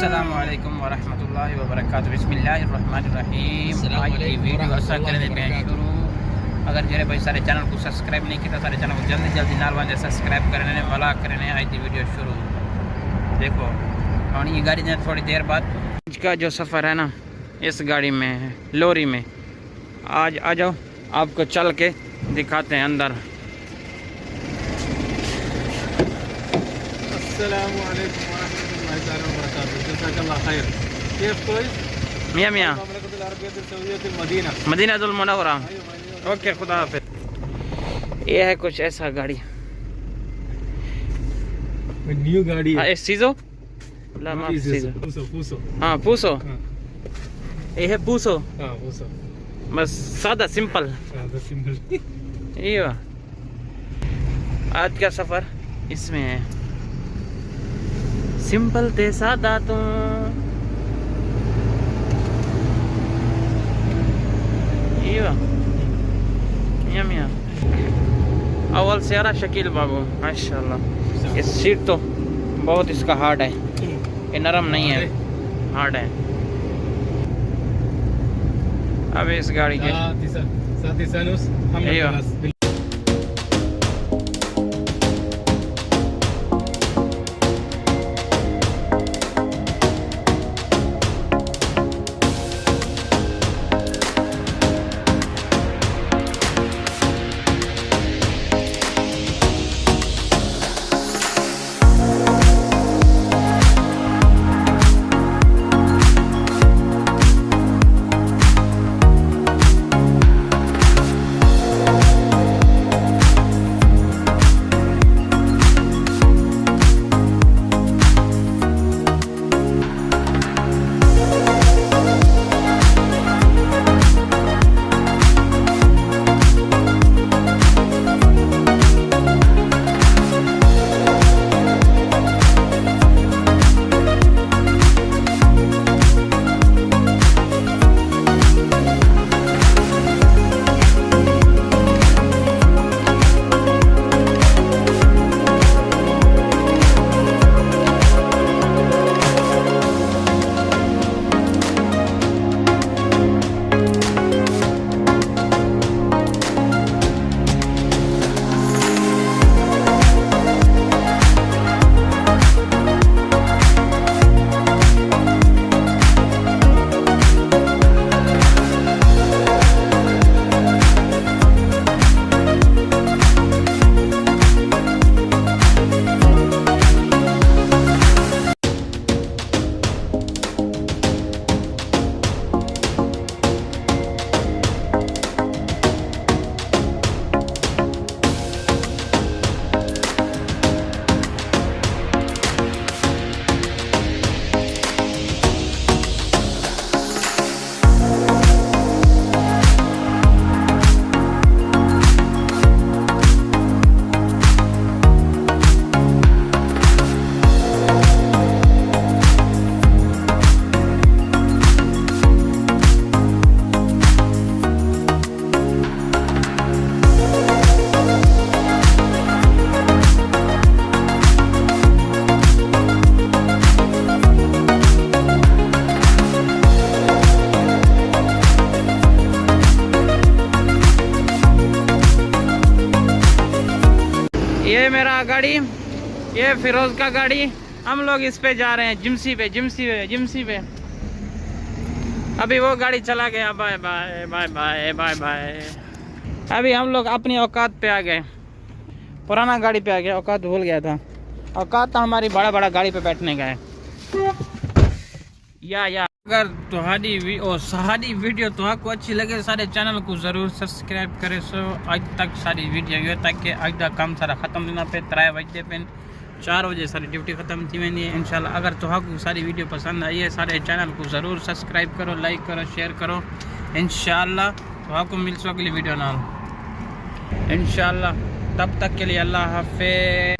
السلام علیکم ورحمۃ اللہ وبرکاتہ۔ بسم اللہ الرحمن الرحیم۔ السلام آج کی علیکم ویڈیو اثر کرنے پہ۔ شروع۔ اگر جڑے بھائی سارے چینل کو سبسکرائب نہیں کیا سارے چینل کو جلدی جلدی نال وانجے سبسکرائب کرنے والا کرنے آج کی ویڈیو شروع۔ دیکھو اور یہ گاڑی نے تھوڑی دیر بعد۔ آج کا جو سفر ہے نا اس گاڑی میں ہے لوری میں۔ آج آ جاؤ آپ کو چل کے دکھاتے ہیں اندر۔ السلام علیکم اللہ تعالی وبرکاتہ جزاک اللہ خیر كيف كويس؟ میاں میاں المملكة العربية السعودية المدينة مدینہ المنورہ اوکے خدا حافظ یہ ہے کچھ ایسا گاڑی نيو گاڑی ہے اس سیزو ہاں پوسو یہ ہے پوسو بس سادہ سمپل یہ آج کا سفر اس میں ہے سمپل تے سادہ تو۔ اول سیارہ شکیل بابو ماشاء اللہ یہ سیٹ تو بہت اس کا ہارڈ ہے۔ یہ نرم نہیں ہے۔ ہارڈ ہے۔ اب اس گاڑی کے۔ یہ میرا گاڑی، یہ فیروز کا گاڑی۔ ہم لوگ اس پہ جا رہے ہیں، جمسی پہ جمسی پہ جمسی پہ۔ ابھی وہ گاڑی چلا گیا۔ Bye bye bye bye bye bye. ابھی ہم لوگ اپنی اوقات پہ آ گئے۔ پرانا گاڑی پہ آ گیا۔ اوقات بھول گیا تھا۔ اوقات تو ہماری بڑا بڑا گاڑی پہ بیٹھنے گئے یا یا۔ اگر تہاڈی او سہاڈی ویڈیو تو کو اچھی لگے سارے چینل کو ضرور سبسکرائب کرے سو اج تک ساری ویڈیو یہ تک اج دا کام سارا ختم دینا پہ ترائے بجے پہ چار بجے ساری ڈیوٹی ختم تھی وینی ہے انشاءاللہ اگر تو کو ساری ویڈیو پسند آئی ہے سارے چینل کو ضرور سبسکرائب کرو لائک کرو شیئر کرو انشاءاللہ تو کو مل سو اگلی ویڈیو نال انشاءاللہ تب تک کے لیے اللہ حافظ